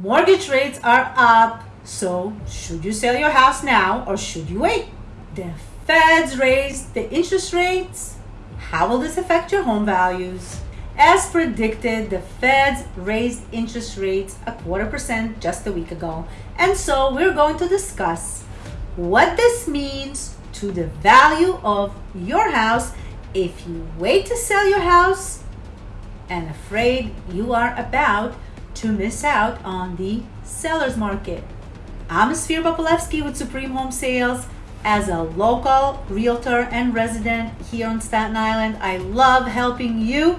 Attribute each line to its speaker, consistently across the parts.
Speaker 1: Mortgage rates are up, so should you sell your house now or should you wait? The feds raised the interest rates. How will this affect your home values? As predicted, the feds raised interest rates a quarter percent just a week ago. And so we're going to discuss what this means to the value of your house if you wait to sell your house and afraid you are about to miss out on the seller's market. I'm Sphere Popolevsky with Supreme Home Sales. As a local realtor and resident here on Staten Island, I love helping you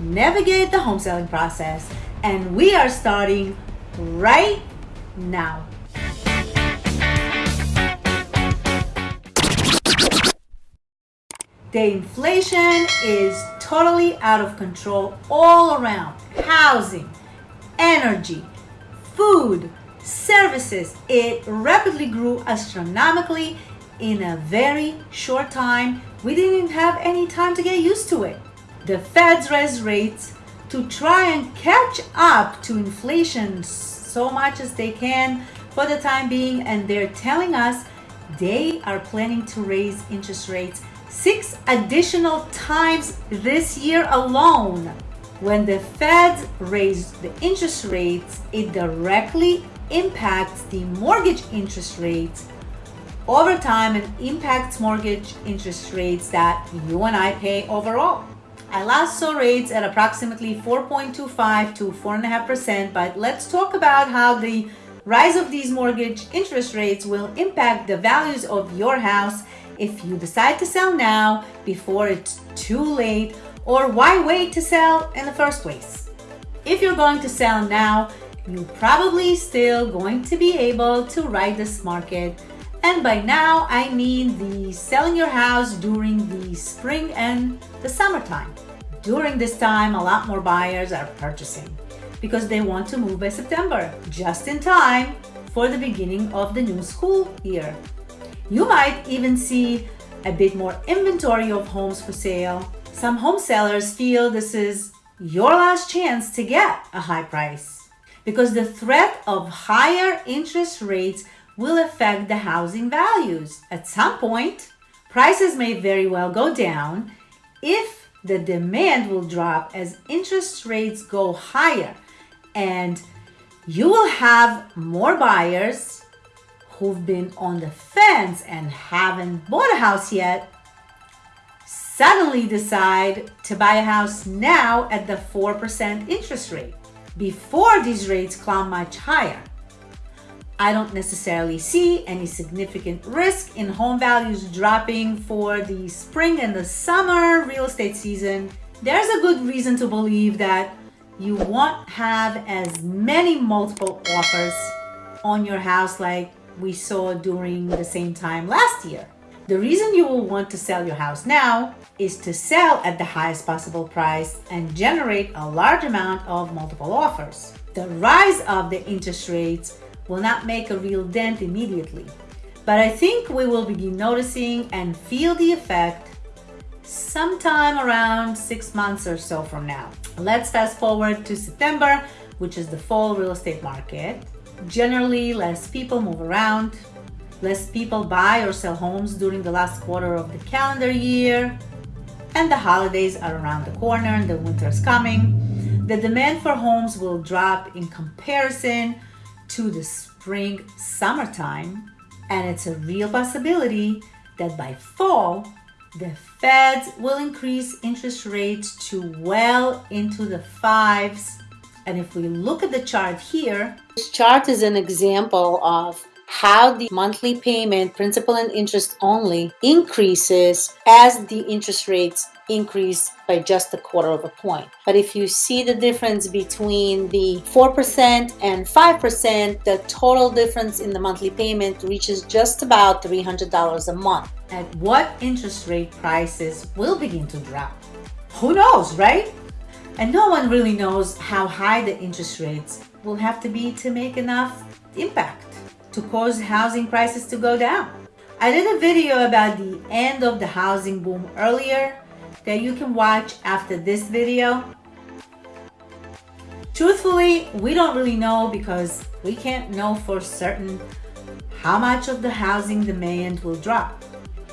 Speaker 1: navigate the home selling process. And we are starting right now. The inflation is totally out of control all around. Housing, energy, food, services. It rapidly grew astronomically in a very short time. We didn't have any time to get used to it. The Feds raised rates to try and catch up to inflation so much as they can for the time being, and they're telling us they are planning to raise interest rates six additional times this year alone. When the Fed raise the interest rates, it directly impacts the mortgage interest rates over time and impacts mortgage interest rates that you and I pay overall. I last saw rates at approximately 4.25 to 4.5%, but let's talk about how the rise of these mortgage interest rates will impact the values of your house if you decide to sell now before it's too late or why wait to sell in the first place. If you're going to sell now, you're probably still going to be able to ride this market. And by now, I mean the selling your house during the spring and the summertime. During this time, a lot more buyers are purchasing because they want to move by September, just in time for the beginning of the new school year. You might even see a bit more inventory of homes for sale. Some home sellers feel this is your last chance to get a high price because the threat of higher interest rates will affect the housing values. At some point, prices may very well go down if the demand will drop as interest rates go higher and you will have more buyers who've been on the fence and haven't bought a house yet suddenly decide to buy a house now at the 4% interest rate before these rates climb much higher. I don't necessarily see any significant risk in home values dropping for the spring and the summer real estate season. There's a good reason to believe that you won't have as many multiple offers on your house like we saw during the same time last year. The reason you will want to sell your house now is to sell at the highest possible price and generate a large amount of multiple offers. The rise of the interest rates will not make a real dent immediately, but I think we will begin noticing and feel the effect sometime around six months or so from now. Let's fast forward to September, which is the fall real estate market. Generally, less people move around, less people buy or sell homes during the last quarter of the calendar year, and the holidays are around the corner and the winter is coming. The demand for homes will drop in comparison to the spring summertime, and it's a real possibility that by fall, the Feds will increase interest rates to well into the fives and if we look at the chart here,
Speaker 2: this chart is an example of how the monthly payment, principal and interest only, increases as the interest rates increase by just a quarter of a point. But if you see the difference between the 4% and 5%, the total difference in the monthly payment reaches just about $300 a month.
Speaker 1: At what interest rate prices will begin to drop? Who knows, right? And no one really knows how high the interest rates will have to be to make enough impact to cause housing prices to go down. I did a video about the end of the housing boom earlier that you can watch after this video. Truthfully, we don't really know because we can't know for certain how much of the housing demand will drop.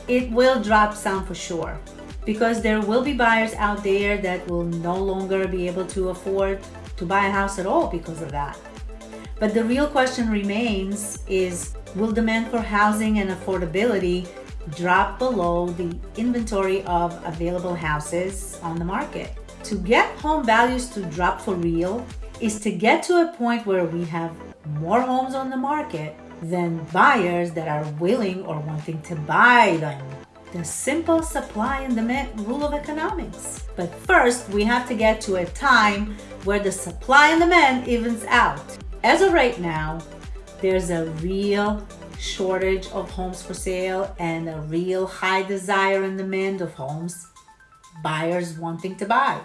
Speaker 1: It will drop some for sure because there will be buyers out there that will no longer be able to afford to buy a house at all because of that. But the real question remains is will demand for housing and affordability drop below the inventory of available houses on the market? To get home values to drop for real is to get to a point where we have more homes on the market than buyers that are willing or wanting to buy them. The simple supply and demand rule of economics. But first, we have to get to a time where the supply and demand evens out. As of right now, there's a real shortage of homes for sale and a real high desire and demand of homes. Buyers wanting to buy.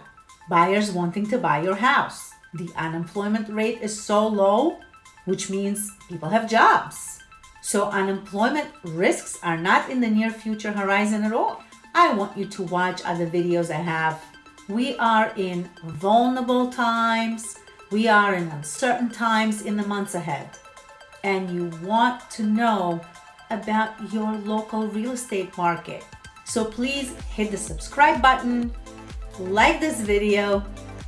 Speaker 1: Buyers wanting to buy your house. The unemployment rate is so low, which means people have jobs. So unemployment risks are not in the near future horizon at all. I want you to watch other videos I have. We are in vulnerable times we are in uncertain times in the months ahead, and you want to know about your local real estate market. So please hit the subscribe button, like this video,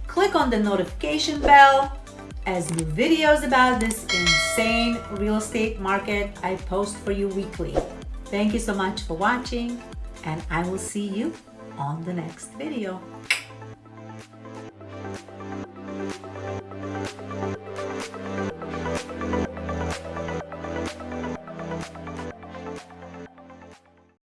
Speaker 1: click on the notification bell as new videos about this insane real estate market I post for you weekly. Thank you so much for watching and I will see you on the next video.